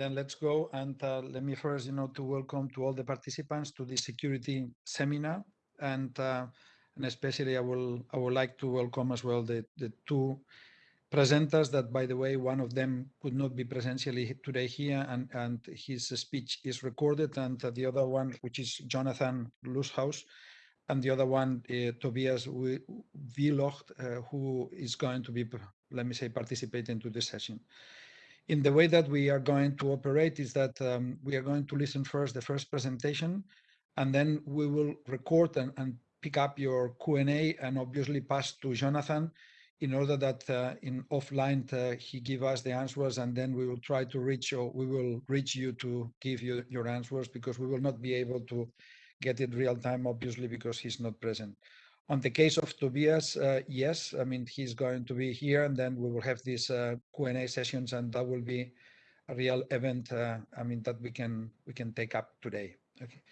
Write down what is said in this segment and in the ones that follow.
then let's go and uh, let me first, you know, to welcome to all the participants to the security seminar, and uh, and especially I will I would like to welcome as well the the two presenters that, by the way, one of them could not be presentially today here, and and his speech is recorded, and the other one, which is Jonathan Lusthaus, and the other one, uh, Tobias Wielocht, uh, who is going to be, let me say, participating to this session in the way that we are going to operate is that um, we are going to listen first the first presentation, and then we will record and, and pick up your Q&A and obviously pass to Jonathan in order that uh, in offline uh, he give us the answers and then we will try to reach or we will reach you to give you your answers because we will not be able to get it real time obviously because he's not present. On the case of Tobias, uh, yes, I mean, he's going to be here and then we will have these uh, Q&A sessions and that will be a real event, uh, I mean, that we can we can take up today. Okay.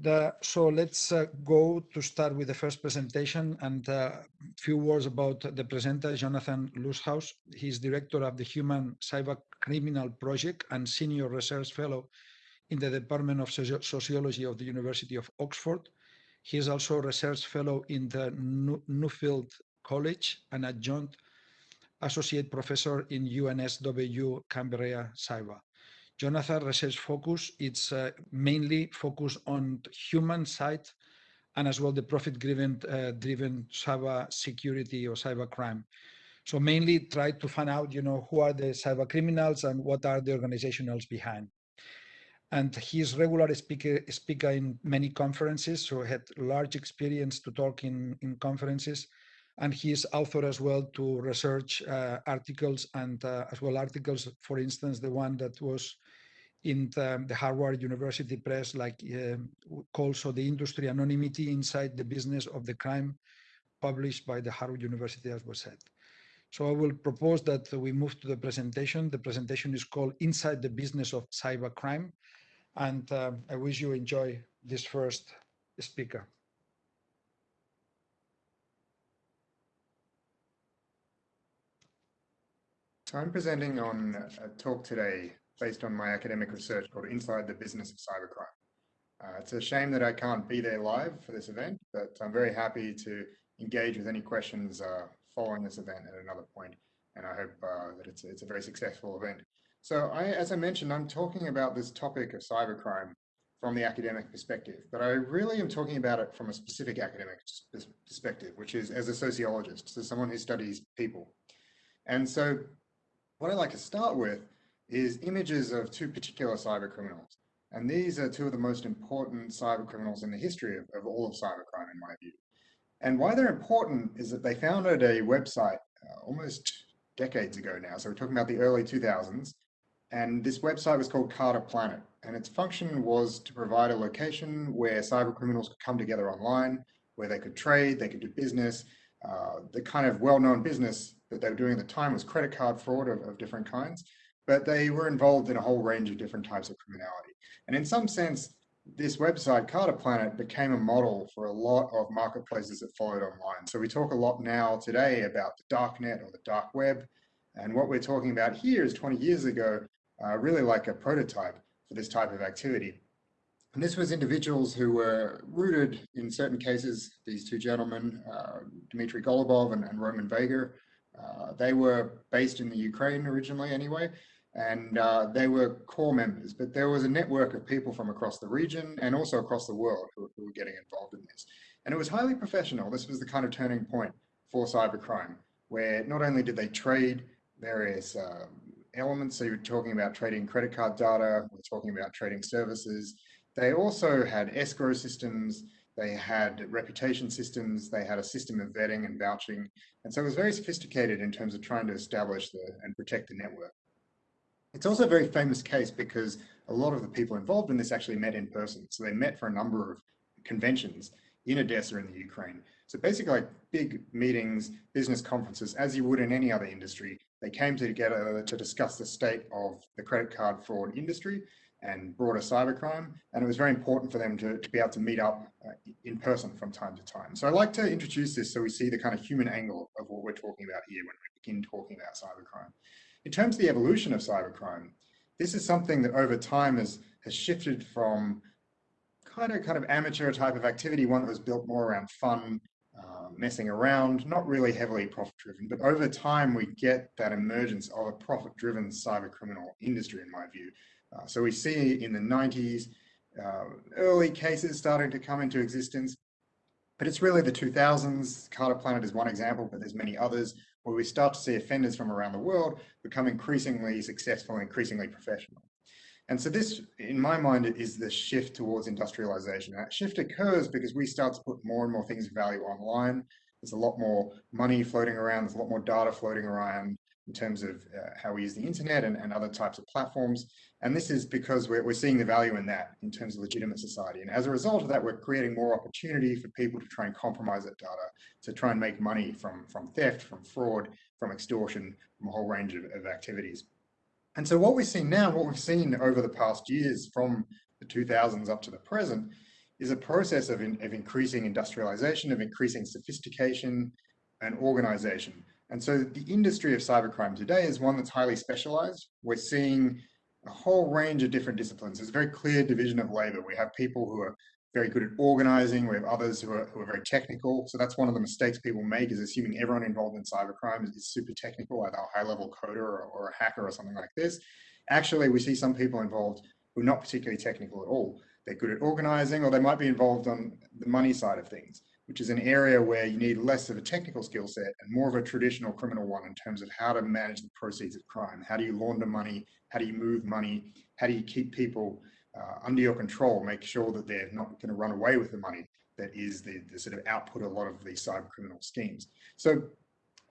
The, so let's uh, go to start with the first presentation and a uh, few words about the presenter, Jonathan Lusthaus. He's director of the Human Cyber Criminal Project and senior research fellow in the Department of Soci Sociology of the University of Oxford. He is also a research fellow in the Nuffield College and adjunct associate professor in UNSW Canberra Cyber. Jonathan's research focus, is uh, mainly focused on human side and as well the profit-driven uh, driven cyber security or cyber crime. So mainly try to find out, you know, who are the cyber criminals and what are the organizationals behind and he's regular speaker speaker in many conferences so had large experience to talk in in conferences and he's author as well to research uh, articles and uh, as well articles for instance the one that was in the, the harvard university press like uh, called so the industry anonymity inside the business of the crime published by the harvard university as was said so I will propose that we move to the presentation. The presentation is called Inside the Business of Cybercrime. And um, I wish you enjoy this first speaker. So I'm presenting on a talk today based on my academic research called Inside the Business of Cybercrime. Uh, it's a shame that I can't be there live for this event, but I'm very happy to engage with any questions uh, following this event at another point, and I hope uh, that it's, it's a very successful event. So I, as I mentioned, I'm talking about this topic of cybercrime from the academic perspective, but I really am talking about it from a specific academic perspective, which is as a sociologist, so someone who studies people. And so what I like to start with is images of two particular cyber criminals. And these are two of the most important cyber criminals in the history of, of all of cybercrime, in my view. And why they're important is that they founded a website uh, almost decades ago now. So we're talking about the early 2000s. And this website was called CarderPlanet. And its function was to provide a location where cyber criminals could come together online, where they could trade, they could do business. Uh, the kind of well-known business that they were doing at the time was credit card fraud of, of different kinds, but they were involved in a whole range of different types of criminality. And in some sense, this website, CarderPlanet, became a model for a lot of marketplaces that followed online. So we talk a lot now today about the dark net or the dark web. And what we're talking about here is 20 years ago, uh, really like a prototype for this type of activity. And this was individuals who were rooted in certain cases, these two gentlemen, uh, Dmitry Golubov and, and Roman Vega, uh, they were based in the Ukraine originally anyway, and uh, they were core members, but there was a network of people from across the region and also across the world who, who were getting involved in this. And it was highly professional. This was the kind of turning point for cybercrime, where not only did they trade various um, elements. So you're talking about trading credit card data, we're talking about trading services. They also had escrow systems, they had reputation systems, they had a system of vetting and vouching. And so it was very sophisticated in terms of trying to establish the, and protect the network. It's also a very famous case because a lot of the people involved in this actually met in person. So they met for a number of conventions in Odessa in the Ukraine. So basically like big meetings, business conferences, as you would in any other industry, they came together to discuss the state of the credit card fraud industry and broader cybercrime. And it was very important for them to, to be able to meet up uh, in person from time to time. So I'd like to introduce this so we see the kind of human angle of what we're talking about here when we begin talking about cybercrime. In terms of the evolution of cybercrime, this is something that over time has, has shifted from kind of kind of amateur type of activity, one that was built more around fun, uh, messing around, not really heavily profit driven. But over time, we get that emergence of a profit driven cyber criminal industry, in my view. Uh, so we see in the 90s, uh, early cases starting to come into existence. But it's really the 2000s. CarderPlanet is one example, but there's many others where we start to see offenders from around the world become increasingly successful, increasingly professional. And so this, in my mind, is the shift towards industrialization. That shift occurs because we start to put more and more things of value online. There's a lot more money floating around. There's a lot more data floating around in terms of uh, how we use the internet and, and other types of platforms. And this is because we're, we're seeing the value in that in terms of legitimate society. And as a result of that, we're creating more opportunity for people to try and compromise that data, to try and make money from, from theft, from fraud, from extortion, from a whole range of, of activities. And so what we've seen now, what we've seen over the past years from the 2000s up to the present, is a process of, in, of increasing industrialization, of increasing sophistication and organization. And so the industry of cybercrime today is one that's highly specialized. We're seeing a whole range of different disciplines. There's a very clear division of labor. We have people who are very good at organizing. We have others who are, who are very technical. So that's one of the mistakes people make is assuming everyone involved in cybercrime is, is super technical, either a high level coder or, or a hacker or something like this. Actually, we see some people involved who are not particularly technical at all. They're good at organizing or they might be involved on the money side of things, which is an area where you need less of a technical skill set and more of a traditional criminal one in terms of how to manage the proceeds of crime. How do you launder money? How do you move money? How do you keep people uh, under your control, make sure that they're not going to run away with the money that is the, the sort of output of a lot of these cyber criminal schemes. So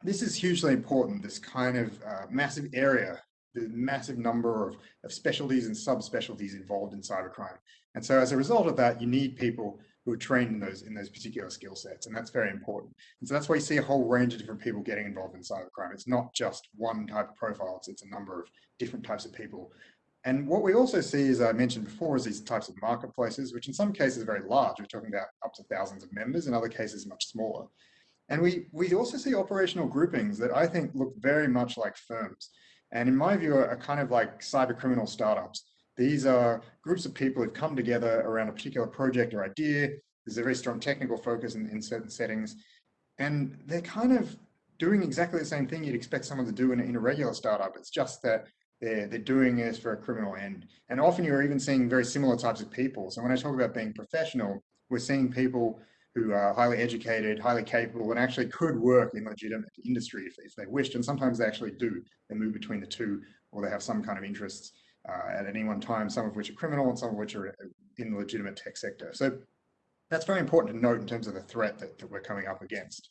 this is hugely important, this kind of uh, massive area, the massive number of, of specialties and subspecialties involved in cybercrime. And so as a result of that, you need people who are trained in those in those particular skill sets, and that's very important. And so that's why you see a whole range of different people getting involved in cybercrime. It's not just one type of profile, it's, it's a number of different types of people and what we also see, as I mentioned before, is these types of marketplaces, which in some cases are very large. We're talking about up to thousands of members, in other cases much smaller. And we, we also see operational groupings that I think look very much like firms. And in my view, are kind of like cyber criminal startups. These are groups of people who've come together around a particular project or idea. There's a very strong technical focus in, in certain settings. And they're kind of doing exactly the same thing you'd expect someone to do in, in a regular startup. It's just that they're, they're doing this for a criminal end. And often you're even seeing very similar types of people. So when I talk about being professional, we're seeing people who are highly educated, highly capable, and actually could work in legitimate industry if, if they wished. And sometimes they actually do. They move between the two, or they have some kind of interests uh, at any one time, some of which are criminal and some of which are in the legitimate tech sector. So that's very important to note in terms of the threat that, that we're coming up against.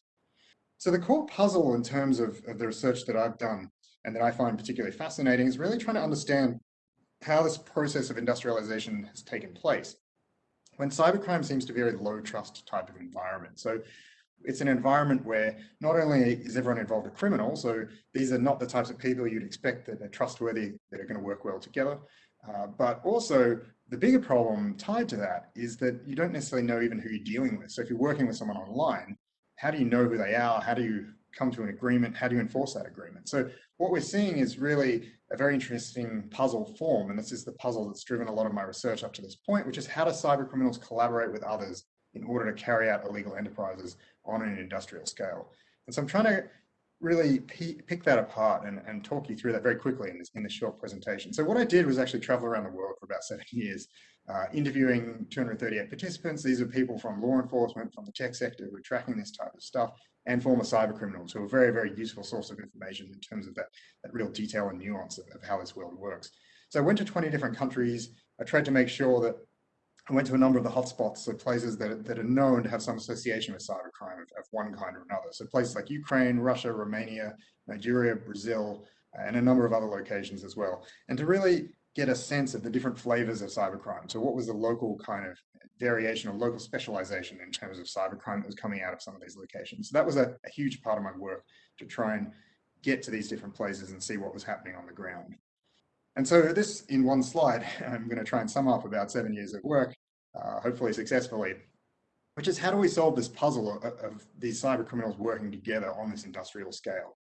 So the core puzzle in terms of, of the research that I've done and that I find particularly fascinating is really trying to understand how this process of industrialization has taken place. When cybercrime seems to be a low trust type of environment. So it's an environment where not only is everyone involved a criminal, so these are not the types of people you'd expect that are trustworthy, that are going to work well together, uh, but also the bigger problem tied to that is that you don't necessarily know even who you're dealing with. So if you're working with someone online, how do you know who they are? How do you come to an agreement? How do you enforce that agreement? So what we're seeing is really a very interesting puzzle form. And this is the puzzle that's driven a lot of my research up to this point, which is how do cyber criminals collaborate with others in order to carry out illegal enterprises on an industrial scale. And so I'm trying to really pick that apart and, and talk you through that very quickly in this, in this short presentation. So what I did was actually travel around the world for about seven years, uh, interviewing 238 participants. These are people from law enforcement, from the tech sector who are tracking this type of stuff, and former cyber criminals who are a very, very useful source of information in terms of that, that real detail and nuance of, of how this world works. So I went to 20 different countries. I tried to make sure that I went to a number of the hotspots, so places that, that are known to have some association with cybercrime of, of one kind or another. So places like Ukraine, Russia, Romania, Nigeria, Brazil, and a number of other locations as well. And to really get a sense of the different flavors of cybercrime. So what was the local kind of variation or local specialization in terms of cybercrime that was coming out of some of these locations. So that was a, a huge part of my work to try and get to these different places and see what was happening on the ground. And so this in one slide, I'm going to try and sum up about seven years of work, uh, hopefully successfully, which is how do we solve this puzzle of, of these cyber criminals working together on this industrial scale?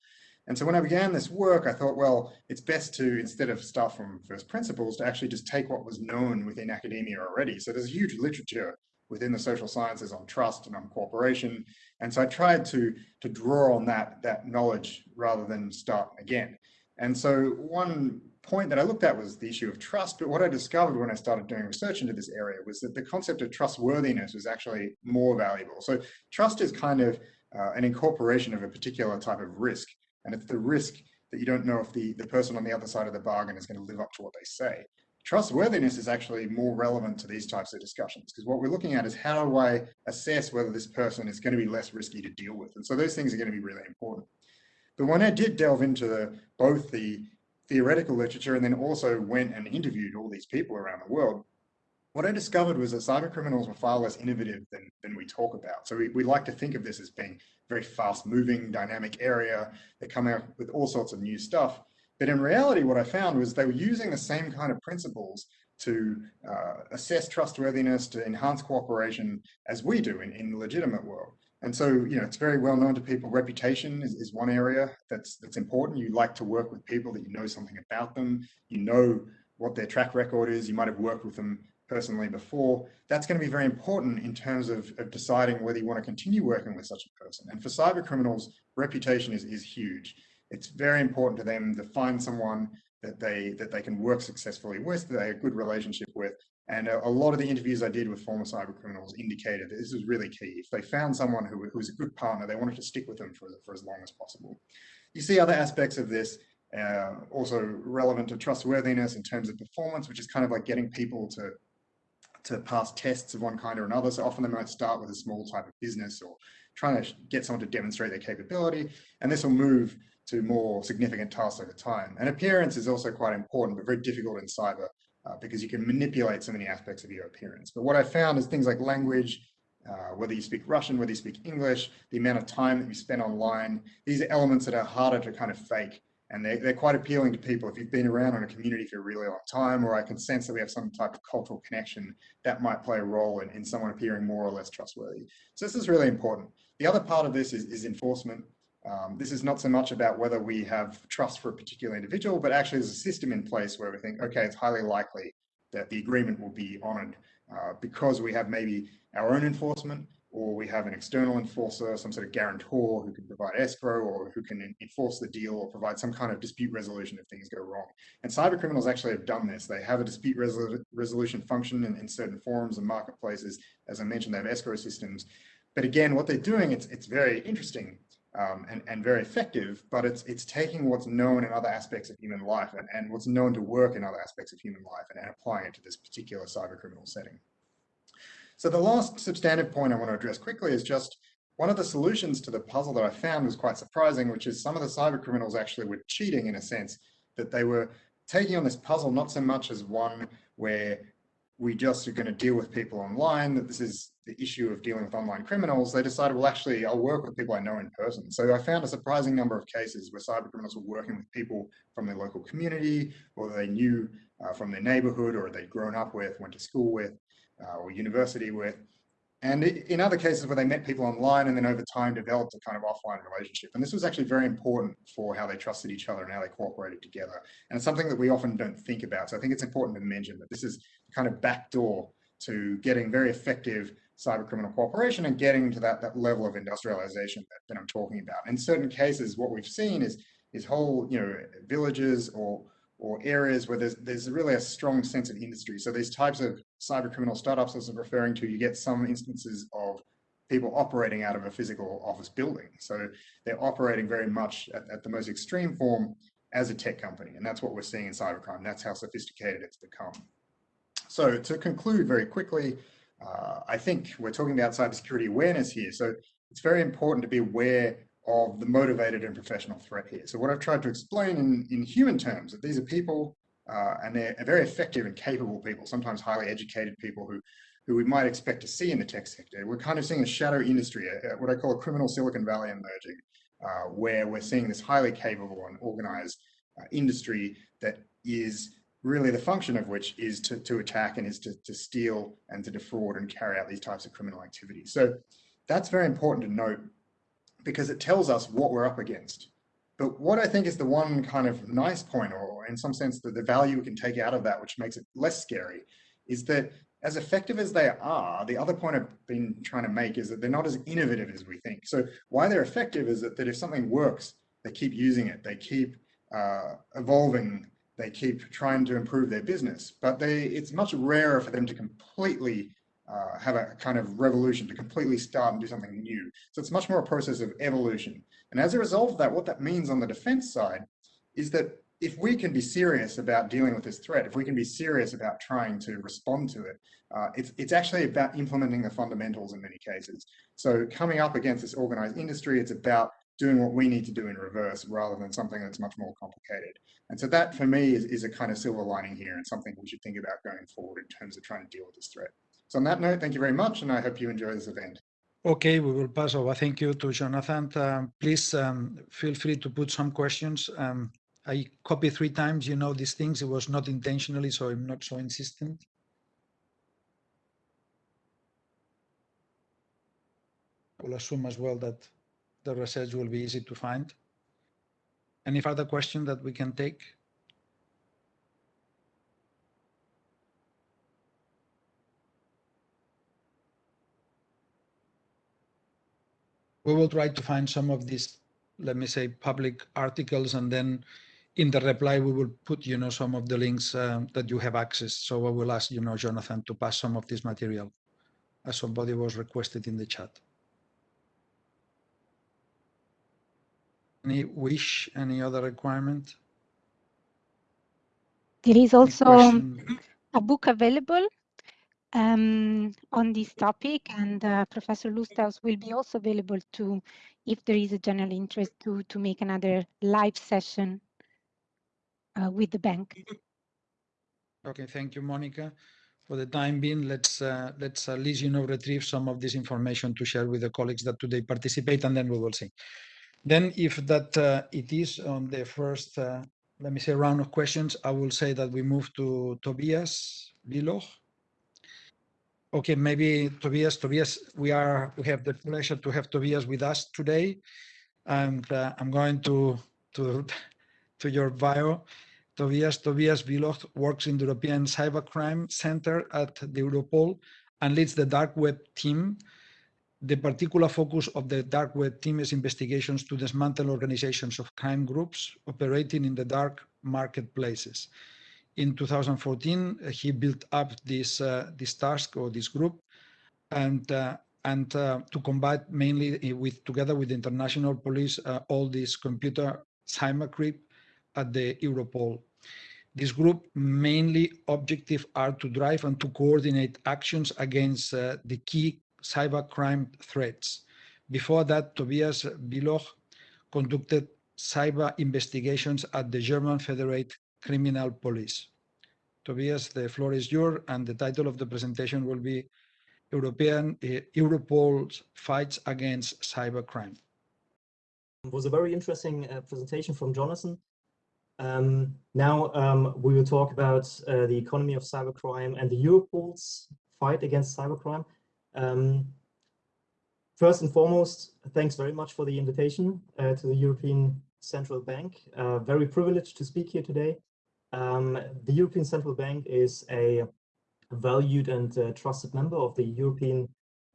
And so when I began this work, I thought, well, it's best to, instead of start from first principles, to actually just take what was known within academia already. So there's a huge literature within the social sciences on trust and on cooperation. And so I tried to, to draw on that, that knowledge rather than start again. And so one point that I looked at was the issue of trust, but what I discovered when I started doing research into this area was that the concept of trustworthiness was actually more valuable. So trust is kind of uh, an incorporation of a particular type of risk. And it's the risk that you don't know if the, the person on the other side of the bargain is going to live up to what they say. Trustworthiness is actually more relevant to these types of discussions because what we're looking at is how do I assess whether this person is going to be less risky to deal with? And so those things are going to be really important. But when I did delve into the, both the theoretical literature and then also went and interviewed all these people around the world, what I discovered was that cyber criminals were far less innovative than, than we talk about. So we, we like to think of this as being very fast moving, dynamic area. They come out with all sorts of new stuff. But in reality, what I found was they were using the same kind of principles to uh, assess trustworthiness, to enhance cooperation as we do in, in the legitimate world. And so, you know, it's very well known to people. Reputation is, is one area that's that's important. You like to work with people that you know something about them. You know what their track record is. You might have worked with them personally before, that's going to be very important in terms of, of deciding whether you want to continue working with such a person. And for cyber criminals, reputation is, is huge. It's very important to them to find someone that they that they can work successfully with, that they have a good relationship with. And a, a, lot of the interviews I did with former cyber criminals indicated that this was really key. If they found someone who, who was a good partner, they wanted to stick with them for, for as long as possible. You see other aspects of this uh, also relevant to trustworthiness in terms of performance, which is kind of like getting people to to pass tests of one kind or another. So often they might start with a small type of business or trying to get someone to demonstrate their capability. And this will move to more significant tasks over time. And appearance is also quite important, but very difficult in cyber uh, because you can manipulate so many aspects of your appearance. But what I found is things like language, uh, whether you speak Russian, whether you speak English, the amount of time that you spend online, these are elements that are harder to kind of fake and they're, they're quite appealing to people. If you've been around in a community for a really long time, or I can sense that we have some type of cultural connection, that might play a role in, in someone appearing more or less trustworthy. So this is really important. The other part of this is, is enforcement. Um, this is not so much about whether we have trust for a particular individual, but actually there's a system in place where we think, okay, it's highly likely that the agreement will be honored uh, because we have maybe our own enforcement, or we have an external enforcer, some sort of guarantor who can provide escrow or who can enforce the deal or provide some kind of dispute resolution if things go wrong. And cyber criminals actually have done this. They have a dispute resol resolution function in, in, certain forums and marketplaces. As I mentioned, they have escrow systems. But again, what they're doing, it's, it's very interesting um, and, and very effective, but it's, it's taking what's known in other aspects of human life and, and what's known to work in other aspects of human life and, and applying it to this particular cyber criminal setting. So the last substantive point I want to address quickly is just one of the solutions to the puzzle that I found was quite surprising, which is some of the cyber criminals actually were cheating in a sense that they were taking on this puzzle not so much as one where we just are going to deal with people online, that this is the issue of dealing with online criminals, they decided, well, actually, I'll work with people I know in person. So I found a surprising number of cases where cyber criminals were working with people from their local community, or they knew uh, from their neighborhood, or they'd grown up with, went to school with, uh, or university with. And in other cases where they met people online and then over time developed a kind of offline relationship. And this was actually very important for how they trusted each other and how they cooperated together. And it's something that we often don't think about. So I think it's important to mention that this is kind of backdoor to getting very effective cyber criminal cooperation and getting to that, that level of industrialization that, that I'm talking about. In certain cases, what we've seen is, is whole you know, villages or or areas where there's, there's really a strong sense of industry. So these types of cyber criminal startups as I'm referring to, you get some instances of people operating out of a physical office building. So they're operating very much at, at the most extreme form as a tech company. And that's what we're seeing in cybercrime. That's how sophisticated it's become. So to conclude very quickly, uh, I think we're talking about cybersecurity awareness here. So it's very important to be aware of the motivated and professional threat here. So what I've tried to explain in, in human terms, that these are people uh, and they're very effective and capable people, sometimes highly educated people who, who we might expect to see in the tech sector. We're kind of seeing a shadow industry, what I call a criminal Silicon Valley emerging, uh, where we're seeing this highly capable and organized uh, industry that is really the function of which is to, to attack and is to, to steal and to defraud and carry out these types of criminal activities. So that's very important to note because it tells us what we're up against. But what I think is the one kind of nice point, or in some sense, the, the value we can take out of that, which makes it less scary, is that as effective as they are, the other point I've been trying to make is that they're not as innovative as we think. So why they're effective is that, that if something works, they keep using it, they keep uh, evolving, they keep trying to improve their business. But they, it's much rarer for them to completely uh, have a kind of revolution, to completely start and do something new. So it's much more a process of evolution. And as a result of that, what that means on the defense side is that if we can be serious about dealing with this threat, if we can be serious about trying to respond to it, uh, it's, it's actually about implementing the fundamentals in many cases. So coming up against this organized industry, it's about doing what we need to do in reverse rather than something that's much more complicated. And so that for me is, is a kind of silver lining here and something we should think about going forward in terms of trying to deal with this threat. So on that note, thank you very much and I hope you enjoy this event. Okay, we will pass over. Thank you to Jonathan. Um, please um, feel free to put some questions. Um, I copy three times, you know, these things. It was not intentionally, so I'm not so insistent. I will assume as well that the research will be easy to find. Any further question that we can take? We will try to find some of these, let me say, public articles, and then in the reply, we will put, you know, some of the links um, that you have access. So I will ask, you know, Jonathan to pass some of this material as somebody was requested in the chat. Any wish, any other requirement? There is also a book available um, on this topic, and uh, Professor Lusthaus will be also available to, if there is a general interest, to to make another live session uh, with the bank. Okay, thank you, Monica. For the time being, let's uh, let's at least you know retrieve some of this information to share with the colleagues that today participate, and then we will see. Then, if that uh, it is on the first, uh, let me say, round of questions, I will say that we move to Tobias Biloch. Okay, maybe Tobias. Tobias, we are we have the pleasure to have Tobias with us today, and uh, I'm going to to to your bio. Tobias Tobias Biloch works in the European Cybercrime Center at the Europol and leads the dark web team. The particular focus of the dark web team is investigations to dismantle organizations of crime groups operating in the dark marketplaces. In 2014, uh, he built up this uh, this task or this group, and uh, and to combat mainly with together with the international police all this computer cybercrime at the Europol. This group mainly objective are to drive and to coordinate actions against uh, the key cybercrime threats. Before that, Tobias Biloch conducted cyber investigations at the German Federate Criminal Police. Tobias, the floor is yours, and the title of the presentation will be European uh, Europol's fights against cybercrime. It was a very interesting uh, presentation from Jonathan. Um, now um, we will talk about uh, the economy of cybercrime and the Europol's fight against cybercrime. Um, first and foremost, thanks very much for the invitation uh, to the European Central Bank. Uh, very privileged to speak here today. Um, the European Central Bank is a valued and uh, trusted member of the European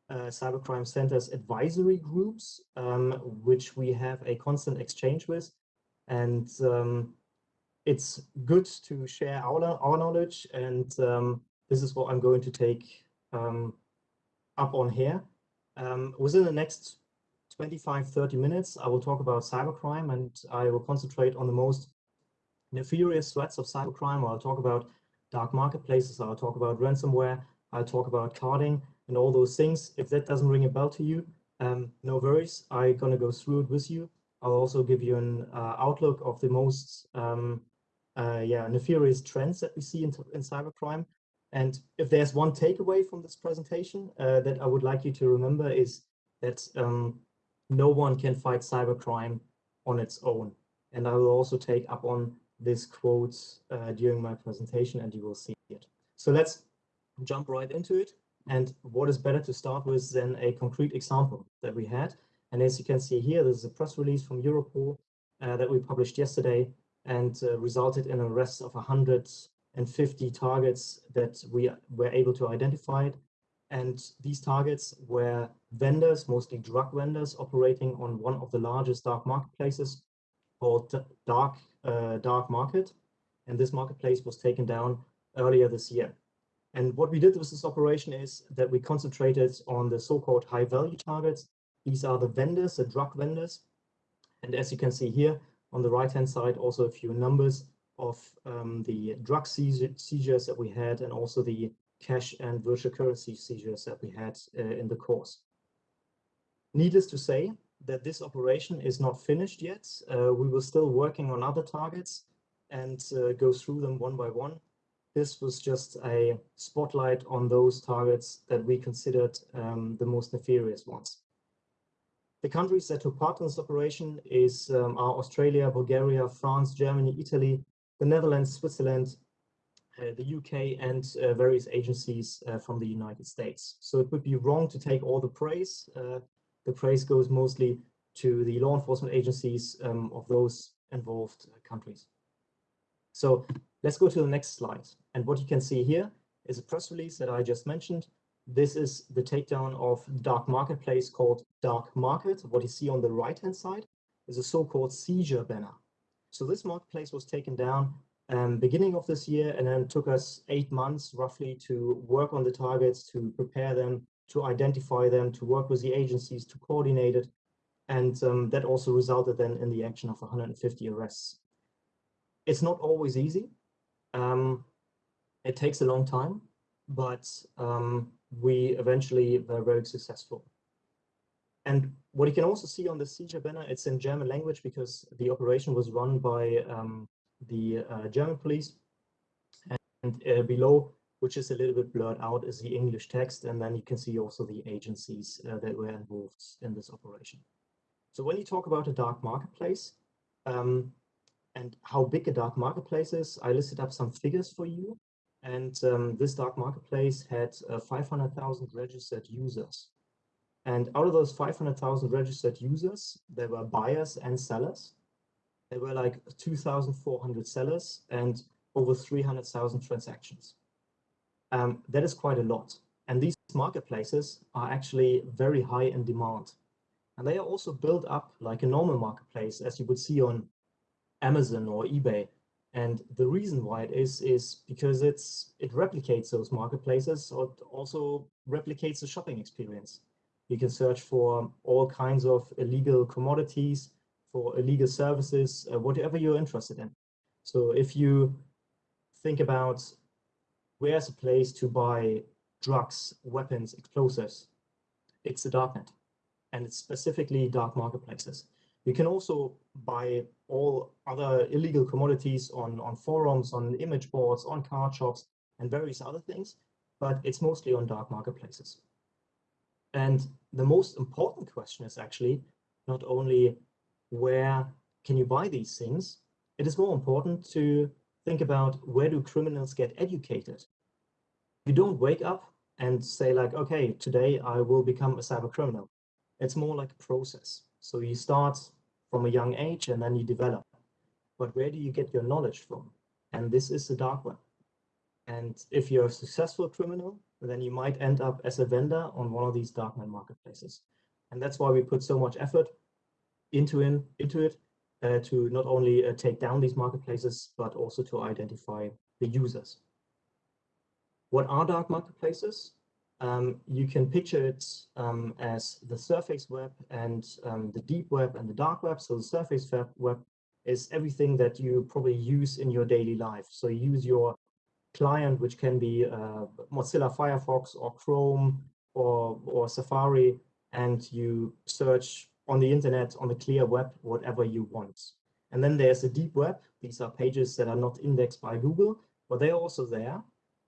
uh, Cybercrime Center's advisory groups, um, which we have a constant exchange with. And um, it's good to share our, our knowledge and um, this is what I'm going to take um, up on here. Um, within the next 25, 30 minutes, I will talk about cybercrime and I will concentrate on the most nefarious threats of cybercrime. I'll talk about dark marketplaces, I'll talk about ransomware, I'll talk about carding and all those things. If that doesn't ring a bell to you, um, no worries, I'm gonna go through it with you. I'll also give you an uh, outlook of the most um, uh, yeah, nefarious trends that we see in, in cybercrime. And if there's one takeaway from this presentation uh, that I would like you to remember is that um, no one can fight cybercrime on its own. And I will also take up on this quote uh, during my presentation and you will see it. So let's jump right into it. And what is better to start with than a concrete example that we had. And as you can see here, this is a press release from Europol uh, that we published yesterday and uh, resulted in a arrest of 150 targets that we were able to identify. And these targets were vendors, mostly drug vendors, operating on one of the largest dark marketplaces called Dark, uh, dark Market. And this marketplace was taken down earlier this year. And what we did with this operation is that we concentrated on the so-called high value targets. These are the vendors, the drug vendors. And as you can see here on the right-hand side, also a few numbers of um, the drug seizures that we had and also the cash and virtual currency seizures that we had uh, in the course. Needless to say that this operation is not finished yet. Uh, we were still working on other targets and uh, go through them one by one. This was just a spotlight on those targets that we considered um, the most nefarious ones. The countries that took part in this operation is um, are Australia, Bulgaria, France, Germany, Italy, the Netherlands, Switzerland, uh, the UK, and uh, various agencies uh, from the United States. So it would be wrong to take all the praise. The praise goes mostly to the law enforcement agencies um, of those involved uh, countries. So let's go to the next slide. And what you can see here is a press release that I just mentioned. This is the takedown of dark marketplace called Dark Market. What you see on the right-hand side is a so-called seizure banner. So this marketplace was taken down um, beginning of this year and then took us eight months roughly to work on the targets, to prepare them, to identify them, to work with the agencies, to coordinate it. And um, that also resulted then in the action of 150 arrests. It's not always easy. Um, it takes a long time, but um, we eventually were very successful. And what you can also see on the seizure banner, it's in German language because the operation was run by um, the uh, German police. And uh, below, which is a little bit blurred out, is the English text. And then you can see also the agencies uh, that were involved in this operation. So when you talk about a dark marketplace um, and how big a dark marketplace is, I listed up some figures for you. And um, this dark marketplace had uh, 500,000 registered users. And out of those 500,000 registered users, there were buyers and sellers. There were like 2,400 sellers and over 300,000 transactions. Um, that is quite a lot. And these marketplaces are actually very high in demand. And they are also built up like a normal marketplace, as you would see on Amazon or eBay. And the reason why it is, is because it's it replicates those marketplaces or also replicates the shopping experience. You can search for all kinds of illegal commodities, for illegal services, uh, whatever you're interested in. So if you think about where's a place to buy drugs, weapons, explosives, it's the darknet. And it's specifically dark marketplaces. You can also buy all other illegal commodities on, on forums, on image boards, on card shops, and various other things, but it's mostly on dark marketplaces. And the most important question is actually not only where can you buy these things, it is more important to think about where do criminals get educated. You don't wake up and say like, okay, today I will become a cyber criminal. It's more like a process. So you start from a young age and then you develop. But where do you get your knowledge from? And this is the dark web. And if you're a successful criminal, then you might end up as a vendor on one of these darknet marketplaces. And that's why we put so much effort into, in, into it uh, to not only uh, take down these marketplaces, but also to identify the users. What are dark marketplaces? um, you can picture it um, as the surface web and um, the deep web and the dark web. So the surface web is everything that you probably use in your daily life. So you use your client, which can be uh, Mozilla Firefox or Chrome or, or Safari, and you search on the internet, on the clear web, whatever you want. And then there's the deep web. These are pages that are not indexed by Google, but they're also there.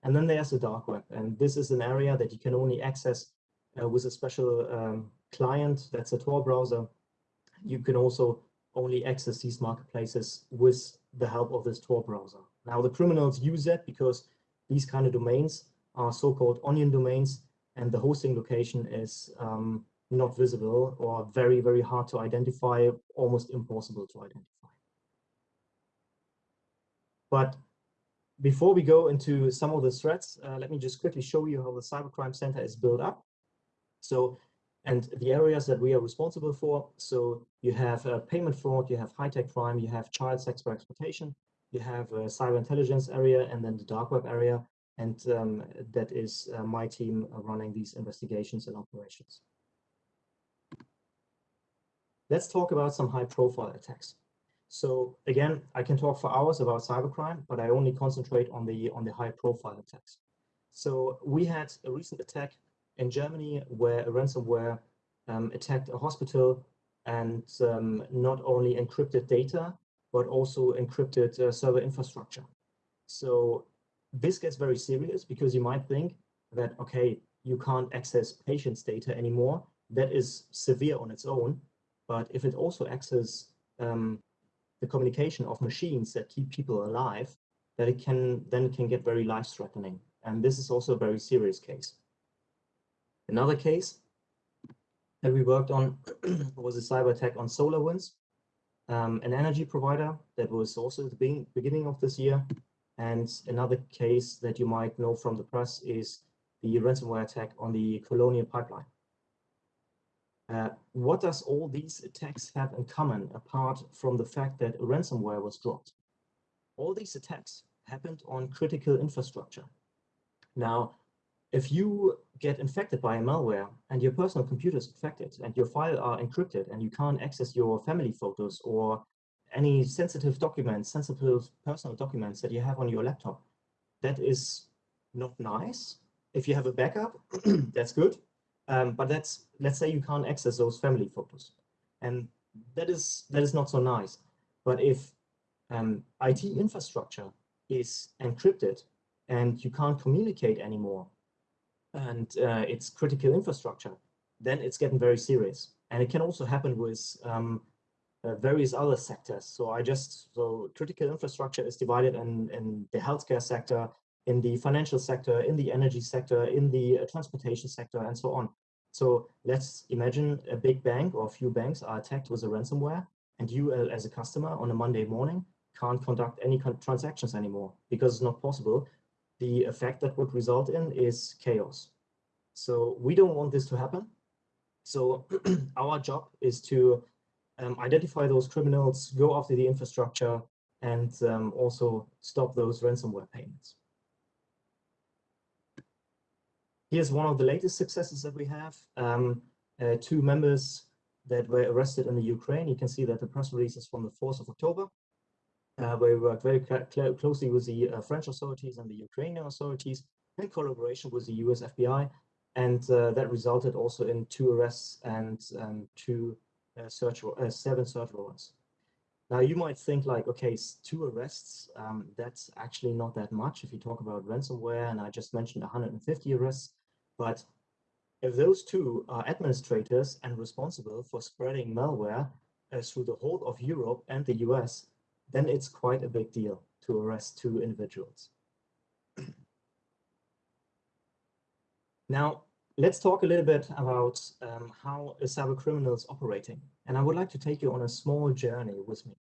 And then there's the dark web. And this is an area that you can only access uh, with a special um, client that's a Tor browser. You can also only access these marketplaces with the help of this Tor browser. Now the criminals use that because these kind of domains are so-called onion domains and the hosting location is um, not visible or very, very hard to identify, almost impossible to identify. But before we go into some of the threats, uh, let me just quickly show you how the Cybercrime Center is built up. So, and the areas that we are responsible for. So you have uh, payment fraud, you have high-tech crime, you have child sex for exploitation, you have a cyber intelligence area, and then the dark web area. And um, that is uh, my team running these investigations and operations. Let's talk about some high-profile attacks. So again, I can talk for hours about cybercrime, but I only concentrate on the on the high-profile attacks. So we had a recent attack in Germany where a ransomware um, attacked a hospital and um, not only encrypted data, but also encrypted uh, server infrastructure. So this gets very serious because you might think that, okay, you can't access patients' data anymore. That is severe on its own. But if it also accesses um, the communication of machines that keep people alive, that it can then can get very life-threatening. And this is also a very serious case. Another case that we worked on was a cyber attack on SolarWinds, um, an energy provider that was also at the beginning of this year. And another case that you might know from the press is the ransomware attack on the Colonial Pipeline. What does all these attacks have in common apart from the fact that ransomware was dropped? All these attacks happened on critical infrastructure. Now, if you get infected by a malware and your personal computer is infected and your file are encrypted and you can't access your family photos or any sensitive documents, sensitive personal documents that you have on your laptop, that is not nice. If you have a backup, that's good. Um, but that's let's say you can't access those family photos, and that is that is not so nice. But if um, IT infrastructure is encrypted and you can't communicate anymore, and uh, it's critical infrastructure, then it's getting very serious. And it can also happen with um, uh, various other sectors. So I just so critical infrastructure is divided in in the healthcare sector, in the financial sector, in the energy sector, in the uh, transportation sector, and so on. So let's imagine a big bank or a few banks are attacked with a ransomware, and you uh, as a customer on a Monday morning can't conduct any transactions anymore because it's not possible. The effect that would result in is chaos. So we don't want this to happen. So our job is to um, identify those criminals, go after the infrastructure, and um, also stop those ransomware payments. Here's one of the latest successes that we have. Um, uh, two members that were arrested in the Ukraine. You can see that the press release is from the 4th of October, uh, where we worked very cl closely with the uh, French authorities and the Ukrainian authorities in collaboration with the US FBI. And uh, that resulted also in two arrests and um, two uh, search, uh, seven search warrants. Now you might think like, okay, two arrests, um, that's actually not that much if you talk about ransomware, and I just mentioned 150 arrests. But if those two are administrators and responsible for spreading malware uh, through the whole of Europe and the US, then it's quite a big deal to arrest two individuals. now, let's talk a little bit about um, how a cyber criminal is operating. And I would like to take you on a small journey with me.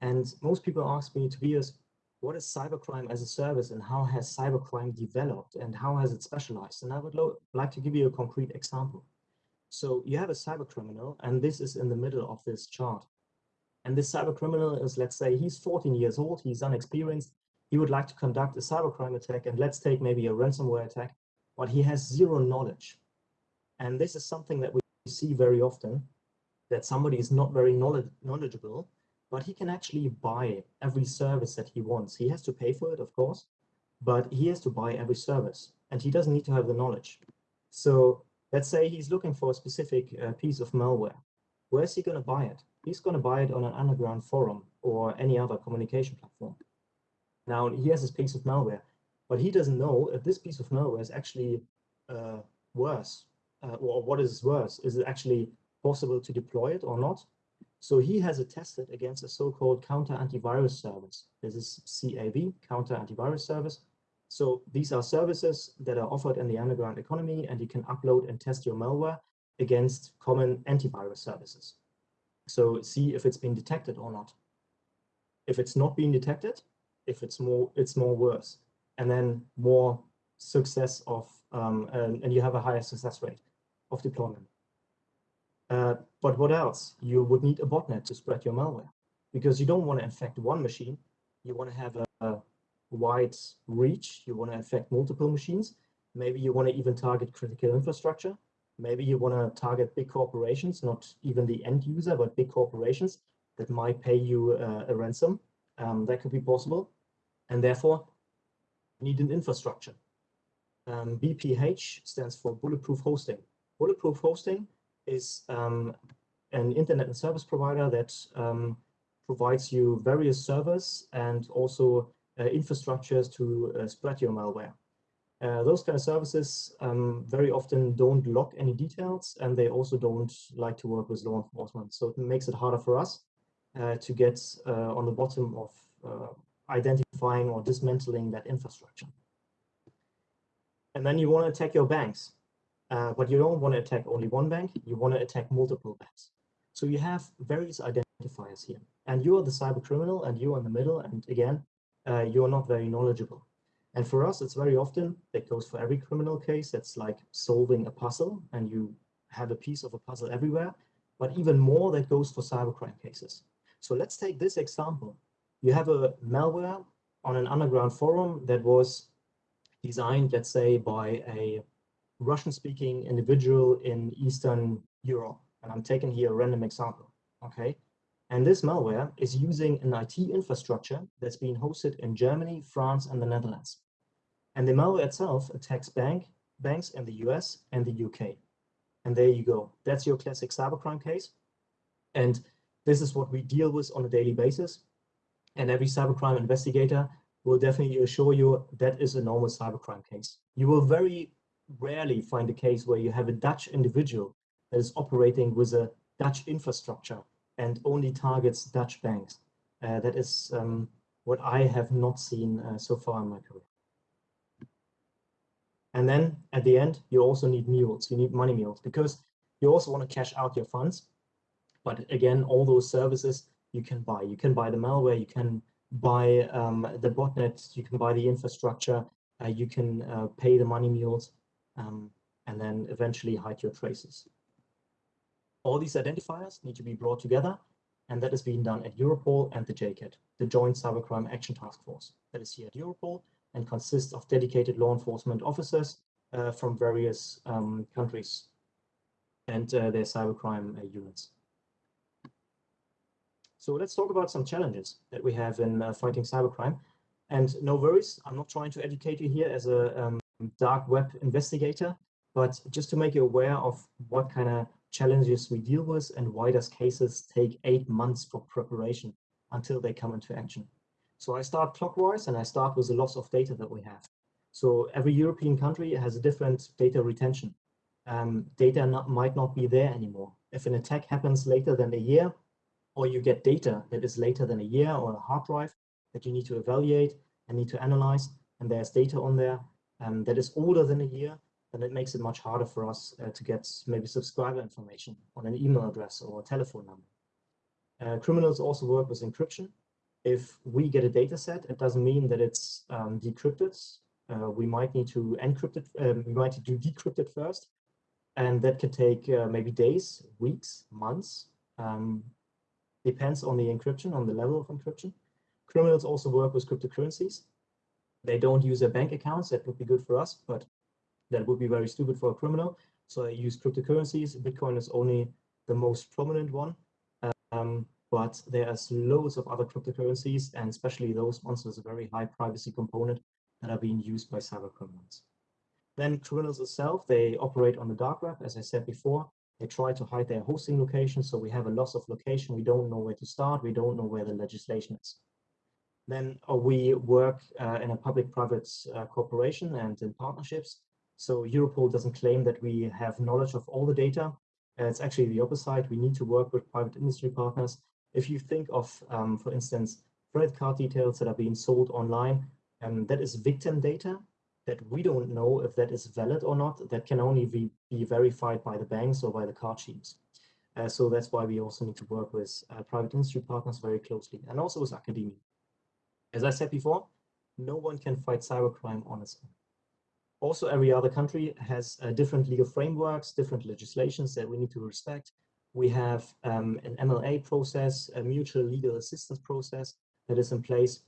And most people ask me, Tobias, what is cybercrime as a service and how has cybercrime developed and how has it specialized? And I would like to give you a concrete example. So you have a cyber criminal, and this is in the middle of this chart. And this cyber criminal is, let's say, he's 14 years old, he's unexperienced, he would like to conduct a cybercrime attack, and let's take maybe a ransomware attack, but he has zero knowledge. And this is something that we see very often, that somebody is not very knowledgeable, but he can actually buy every service that he wants. He has to pay for it, of course, but he has to buy every service, and he doesn't need to have the knowledge. So let's say he's looking for a specific uh, piece of malware. Where's he going to buy it? He's going to buy it on an underground forum or any other communication platform. Now, he has this piece of malware, but he doesn't know if this piece of malware is actually uh, worse, uh, or what is worse. Is it actually possible to deploy it or not? So he has it tested against a so-called counter antivirus service. This is CAV, counter antivirus service. So these are services that are offered in the underground economy, and you can upload and test your malware against common antivirus services. So see if it's been detected or not. If it's not being detected, if it's more, it's more worse, and then more success of, um, and, and you have a higher success rate of deployment. Uh, but what else? You would need a botnet to spread your malware because you don't want to infect one machine. You want to have a, a wide reach. You want to infect multiple machines. Maybe you want to even target critical infrastructure. Maybe you want to target big corporations, not even the end user, but big corporations that might pay you uh, a ransom. Um, that could be possible. And therefore, you need an infrastructure. Um, BPH stands for Bulletproof Hosting. Bulletproof Hosting is um, an internet and service provider that um, provides you various servers and also uh, infrastructures to uh, spread your malware. Uh, those kind of services um, very often don't lock any details and they also don't like to work with law enforcement. So it makes it harder for us uh, to get uh, on the bottom of uh, identifying or dismantling that infrastructure. And then you want to attack your banks. Uh, but you don't want to attack only one bank, you want to attack multiple banks. So you have various identifiers here. And you are the cyber criminal and you are in the middle. And again, uh, you're not very knowledgeable. And for us, it's very often, that goes for every criminal case, it's like solving a puzzle and you have a piece of a puzzle everywhere. But even more, that goes for cybercrime cases. So let's take this example. You have a malware on an underground forum that was designed, let's say, by a Russian-speaking individual in Eastern Europe. And I'm taking here a random example, okay? And this malware is using an IT infrastructure that's being hosted in Germany, France, and the Netherlands. And the malware itself attacks bank, banks in the US and the UK. And there you go. That's your classic cybercrime case. And this is what we deal with on a daily basis. And every cybercrime investigator will definitely assure you that is a normal cybercrime case. You will very rarely find a case where you have a Dutch individual that is operating with a Dutch infrastructure and only targets Dutch banks. Uh, that is um, what I have not seen uh, so far in my career. And then at the end, you also need mules, you need money mules because you also want to cash out your funds. But again, all those services you can buy. You can buy the malware, you can buy um, the botnet, you can buy the infrastructure, uh, you can uh, pay the money mules, um, and then eventually hide your traces. All these identifiers need to be brought together, and that is being done at Europol and the JCAT, the Joint Cybercrime Action Task Force. That is here at Europol and consists of dedicated law enforcement officers uh, from various um, countries and uh, their cybercrime uh, units. So let's talk about some challenges that we have in uh, fighting cybercrime. And no worries, I'm not trying to educate you here as a um, dark web investigator, but just to make you aware of what kind of challenges we deal with and why does cases take eight months for preparation until they come into action. So I start clockwise and I start with the loss of data that we have. So every European country has a different data retention. Um, data not, might not be there anymore. If an attack happens later than a year, or you get data that is later than a year or a hard drive that you need to evaluate and need to analyze, and there's data on there um, that is older than a year, then it makes it much harder for us uh, to get maybe subscriber information on an email address or a telephone number. Uh, criminals also work with encryption. If we get a data set, it doesn't mean that it's um, decrypted. Uh, we might need to encrypt it, um, we might do decrypt it first, and that can take uh, maybe days, weeks, months, um, depends on the encryption, on the level of encryption. Criminals also work with cryptocurrencies. They don't use their bank accounts. That would be good for us, but that would be very stupid for a criminal. So they use cryptocurrencies. Bitcoin is only the most prominent one. Um, but there's loads of other cryptocurrencies, and especially those ones with a very high privacy component that are being used by cyber criminals. Then criminals itself, they operate on the dark web, as I said before. They try to hide their hosting location, so we have a loss of location. We don't know where to start. We don't know where the legislation is. Then uh, we work uh, in a public-private uh, cooperation and in partnerships. So Europol doesn't claim that we have knowledge of all the data. It's actually the opposite. We need to work with private industry partners. If you think of, um, for instance, credit card details that are being sold online, um, that is victim data that we don't know if that is valid or not. That can only be, be verified by the banks or by the card schemes. Uh, so that's why we also need to work with uh, private industry partners very closely and also with academia. As I said before, no one can fight cybercrime on its own. Also, every other country has uh, different legal frameworks, different legislations that we need to respect. We have um, an MLA process, a mutual legal assistance process that is in place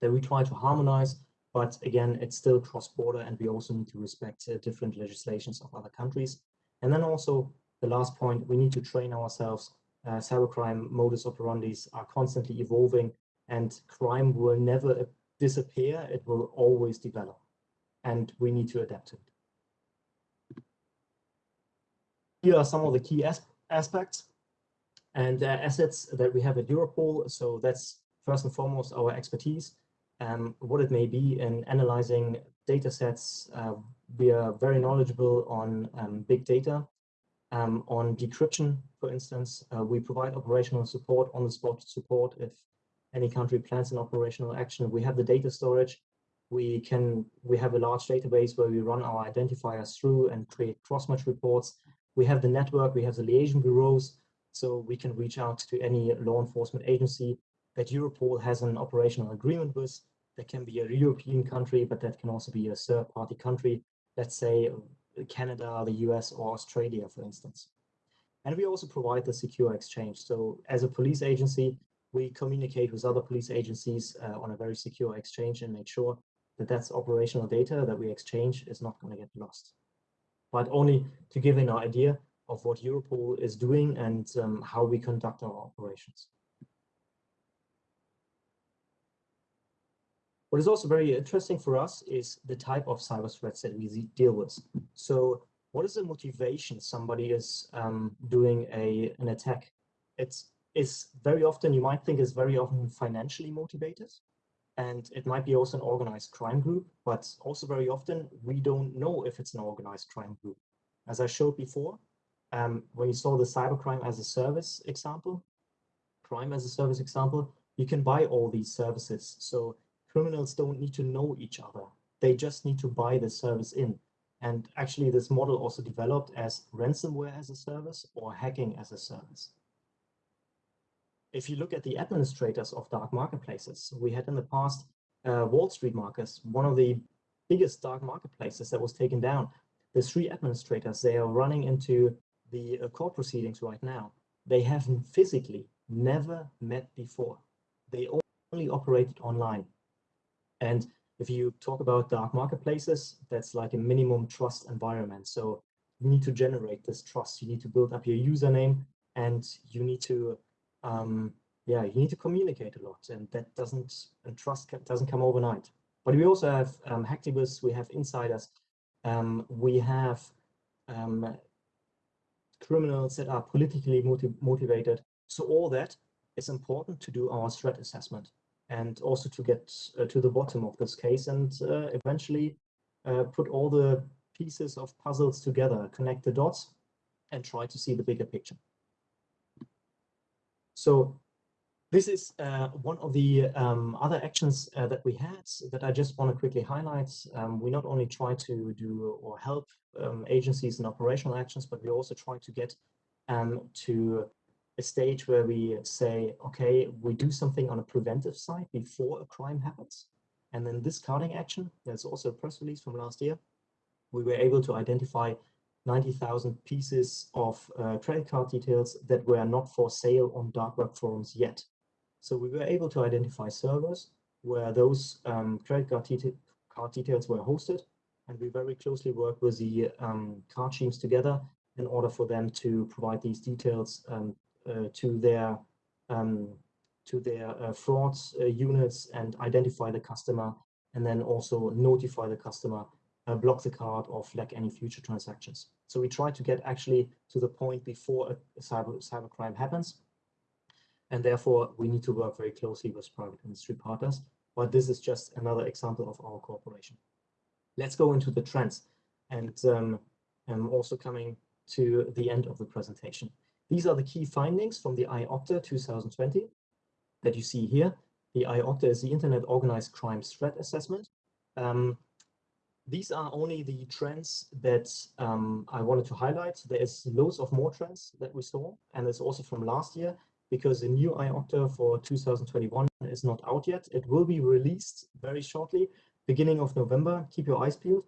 that we try to harmonize. But again, it's still cross-border and we also need to respect uh, different legislations of other countries. And then also the last point, we need to train ourselves. Uh, cybercrime modus operandis are constantly evolving and crime will never disappear. It will always develop and we need to adapt it. Here are some of the key as aspects and uh, assets that we have at Europol. So that's first and foremost our expertise, um, what it may be in analyzing data sets. Uh, we are very knowledgeable on um, big data, um, on decryption, for instance. Uh, we provide operational support, on the spot support if any country plans an operational action. We have the data storage. We can we have a large database where we run our identifiers through and create cross-match reports. We have the network, we have the liaison bureaus, so we can reach out to any law enforcement agency that Europol has an operational agreement with. That can be a European country, but that can also be a third-party country, let's say Canada, the US, or Australia, for instance. And we also provide the secure exchange. So as a police agency, we communicate with other police agencies uh, on a very secure exchange and make sure that that's operational data that we exchange is not going to get lost. But only to give an idea of what Europol is doing and um, how we conduct our operations. What is also very interesting for us is the type of cyber threats that we deal with. So what is the motivation somebody is um, doing a, an attack? It's is very often, you might think is very often financially motivated. And it might be also an organized crime group, but also very often we don't know if it's an organized crime group. As I showed before, um, when you saw the cybercrime as a service example, crime as a service example, you can buy all these services. So criminals don't need to know each other. They just need to buy the service in. And actually this model also developed as ransomware as a service or hacking as a service if you look at the administrators of dark marketplaces, we had in the past uh, Wall Street Markets, one of the biggest dark marketplaces that was taken down. The three administrators, they are running into the uh, court proceedings right now. They haven't physically never met before. They only operated online. And if you talk about dark marketplaces, that's like a minimum trust environment. So you need to generate this trust. You need to build up your username and you need to um, yeah, you need to communicate a lot, and that doesn't and trust doesn't come overnight. But we also have um, hacktivists, we have insiders, um, we have um, criminals that are politically motiv motivated. So all that is important to do our threat assessment and also to get uh, to the bottom of this case and uh, eventually uh, put all the pieces of puzzles together, connect the dots, and try to see the bigger picture. So this is uh, one of the um, other actions uh, that we had that I just want to quickly highlight. Um, we not only try to do or help um, agencies in operational actions, but we also try to get um, to a stage where we say, okay, we do something on a preventive side before a crime happens. And then this carding action, there's also a press release from last year, we were able to identify 90,000 pieces of uh, credit card details that were not for sale on dark web forums yet. So we were able to identify servers where those um, credit card, card, details were hosted, and we very closely work with the um, card teams together in order for them to provide these details um, uh, to their um, to their uh, fraud uh, units and identify the customer, and then also notify the customer uh, block the card or flag any future transactions. So we try to get actually to the point before a cyber cybercrime happens. And therefore, we need to work very closely with private industry partners. But this is just another example of our cooperation. Let's go into the trends. And um, I'm also coming to the end of the presentation. These are the key findings from the IOCTA 2020 that you see here. The IOCTA is the Internet Organized Crime Threat Assessment. Um, these are only the trends that um, I wanted to highlight. There is loads of more trends that we saw, and it's also from last year. because the new IOCTA for 2021 is not out yet. It will be released very shortly, beginning of November. Keep your eyes peeled.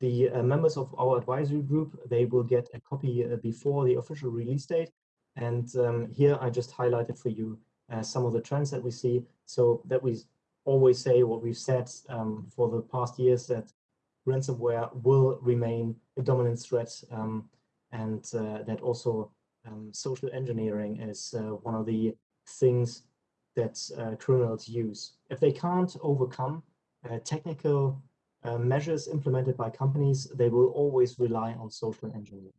The uh, members of our advisory group, they will get a copy uh, before the official release date. And um, here I just highlighted for you uh, some of the trends that we see. So that we always say what we've said um, for the past years that ransomware will remain a dominant threat um, and uh, that also um, social engineering is uh, one of the things that uh, criminals use. If they can't overcome uh, technical uh, measures implemented by companies, they will always rely on social engineering.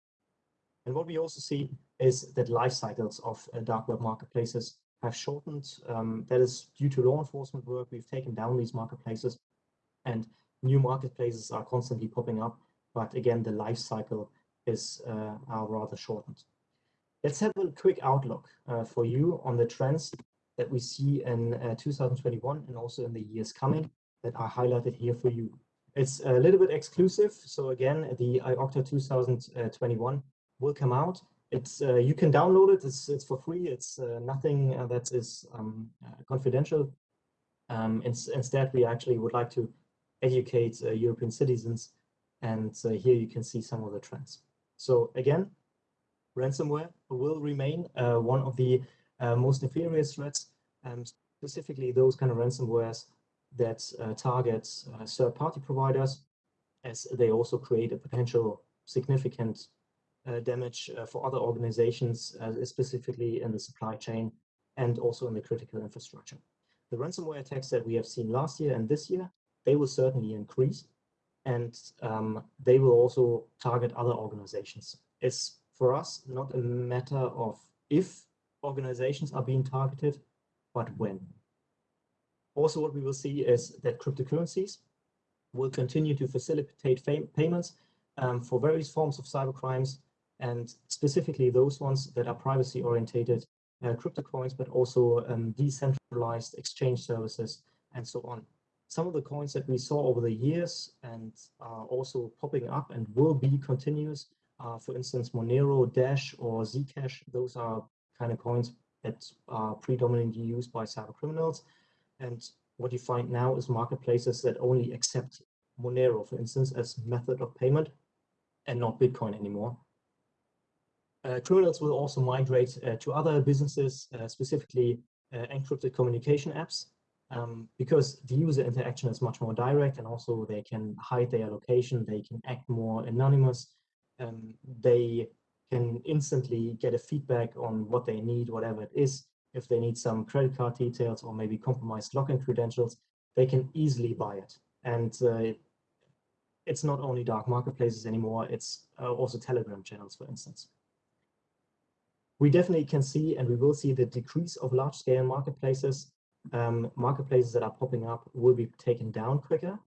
And what we also see is that life cycles of uh, dark web marketplaces have shortened. Um, that is due to law enforcement work. We've taken down these marketplaces and new marketplaces are constantly popping up. But again, the life cycle is uh, are rather shortened. Let's have a quick outlook uh, for you on the trends that we see in uh, 2021 and also in the years coming that are highlighted here for you. It's a little bit exclusive. So again, the IOCTA 2021 will come out. It's uh, you can download it. It's it's for free. It's uh, nothing uh, that is um, confidential. Um, instead, we actually would like to educate European citizens, and here you can see some of the trends. So again, ransomware will remain uh, one of the uh, most nefarious threats, um, specifically those kind of ransomwares that uh, target uh, third-party providers, as they also create a potential significant uh, damage uh, for other organizations, specifically in the supply chain and also in the critical infrastructure. The ransomware attacks that we have seen last year and this year, they will certainly increase and um, they will also target other organizations. It's for us not a matter of if organizations are being targeted, but when. Also, what we will see is that cryptocurrencies will continue to facilitate payments um, for various forms of cybercrimes, and specifically those ones that are privacy orientated, uh, crypto coins, but also um, decentralized exchange services and so on some of the coins that we saw over the years and are also popping up and will be continuous. Uh, for instance, Monero, Dash, or Zcash, those are kind of coins that are predominantly used by cyber criminals. And what you find now is marketplaces that only accept Monero, for instance, as method of payment and not Bitcoin anymore. Uh, criminals will also migrate uh, to other businesses, uh, specifically uh, encrypted communication apps um, because the user interaction is much more direct and also they can hide their location, they can act more anonymous, um, they can instantly get a feedback on what they need, whatever it is. If they need some credit card details or maybe compromised login credentials, they can easily buy it. And uh, it's not only dark marketplaces anymore, it's uh, also Telegram channels, for instance. We definitely can see and we will see the decrease of large scale marketplaces um, marketplaces that are popping up will be taken down quicker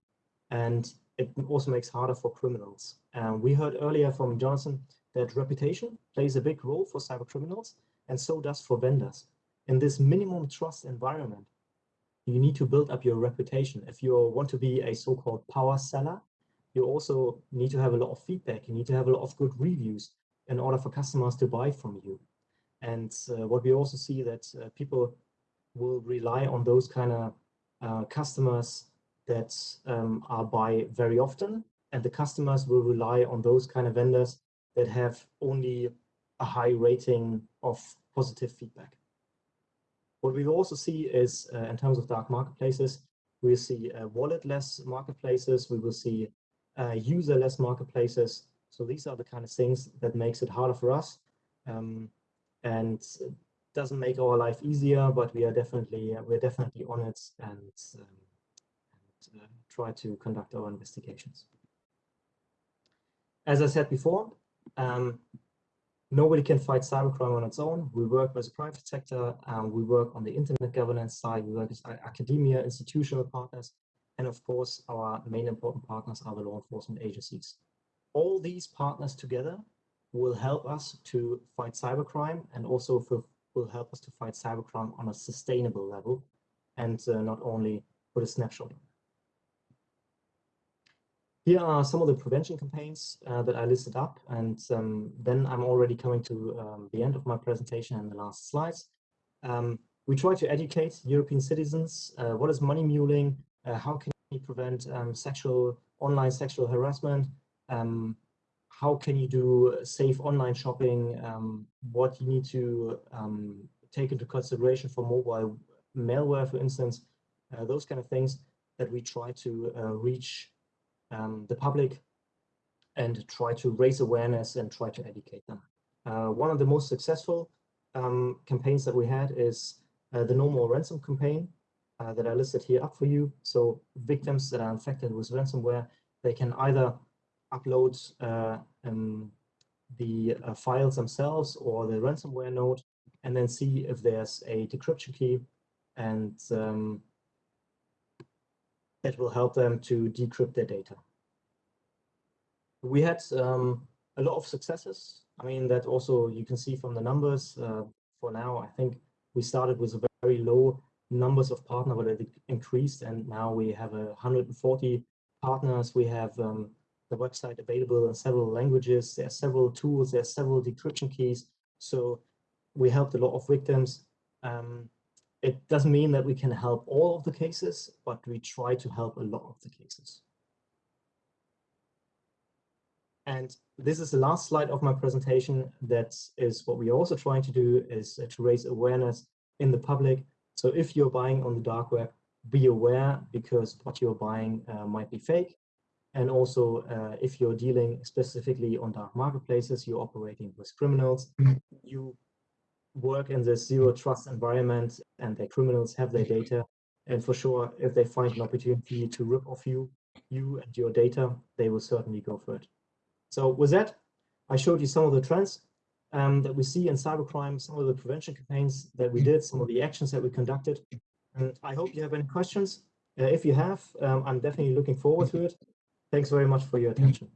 and it also makes harder for criminals. Um, we heard earlier from Jonathan that reputation plays a big role for cyber criminals and so does for vendors. In this minimum trust environment, you need to build up your reputation. If you want to be a so-called power seller, you also need to have a lot of feedback. You need to have a lot of good reviews in order for customers to buy from you. And uh, what we also see that uh, people will rely on those kind of uh, customers that um, are buy very often, and the customers will rely on those kind of vendors that have only a high rating of positive feedback. What we also see is, uh, in terms of dark marketplaces, we see uh, wallet-less marketplaces, we will see uh, user-less marketplaces. So these are the kind of things that makes it harder for us. Um, and doesn't make our life easier, but we are definitely uh, we're definitely on it and, um, and uh, try to conduct our investigations. As I said before, um, nobody can fight cybercrime on its own. We work with the private sector, um, we work on the internet governance side, we work with academia, institutional partners, and of course, our main important partners are the law enforcement agencies. All these partners together will help us to fight cybercrime and also for will help us to fight cybercrime on a sustainable level and uh, not only put a snapshot. Here are some of the prevention campaigns uh, that I listed up, and um, then I'm already coming to um, the end of my presentation and the last slides. Um, we try to educate European citizens. Uh, what is money muling? Uh, how can you prevent um, sexual online sexual harassment? Um, how can you do safe online shopping? Um, what you need to um, take into consideration for mobile malware, for instance, uh, those kind of things that we try to uh, reach um, the public and try to raise awareness and try to educate them. Uh, one of the most successful um, campaigns that we had is uh, the No More Ransom campaign uh, that I listed here up for you. So victims that are infected with ransomware, they can either upload uh, um, the uh, files themselves or the ransomware node and then see if there's a decryption key and um, that will help them to decrypt their data. We had um, a lot of successes. I mean, that also you can see from the numbers. Uh, for now, I think we started with a very low numbers of partner, but it increased, and now we have a 140 partners. We have um, the website available in several languages. There are several tools. There are several decryption keys. So we helped a lot of victims. Um, it doesn't mean that we can help all of the cases, but we try to help a lot of the cases. And this is the last slide of my presentation. That is what we're also trying to do is uh, to raise awareness in the public. So if you're buying on the dark web, be aware because what you're buying uh, might be fake. And also, uh, if you're dealing specifically on dark marketplaces, you're operating with criminals, you work in this zero trust environment and the criminals have their data. And for sure, if they find an opportunity to rip off you, you and your data, they will certainly go for it. So with that, I showed you some of the trends um, that we see in cybercrime, some of the prevention campaigns that we did, some of the actions that we conducted. And I hope you have any questions. Uh, if you have, um, I'm definitely looking forward to it. Thanks very much for your attention.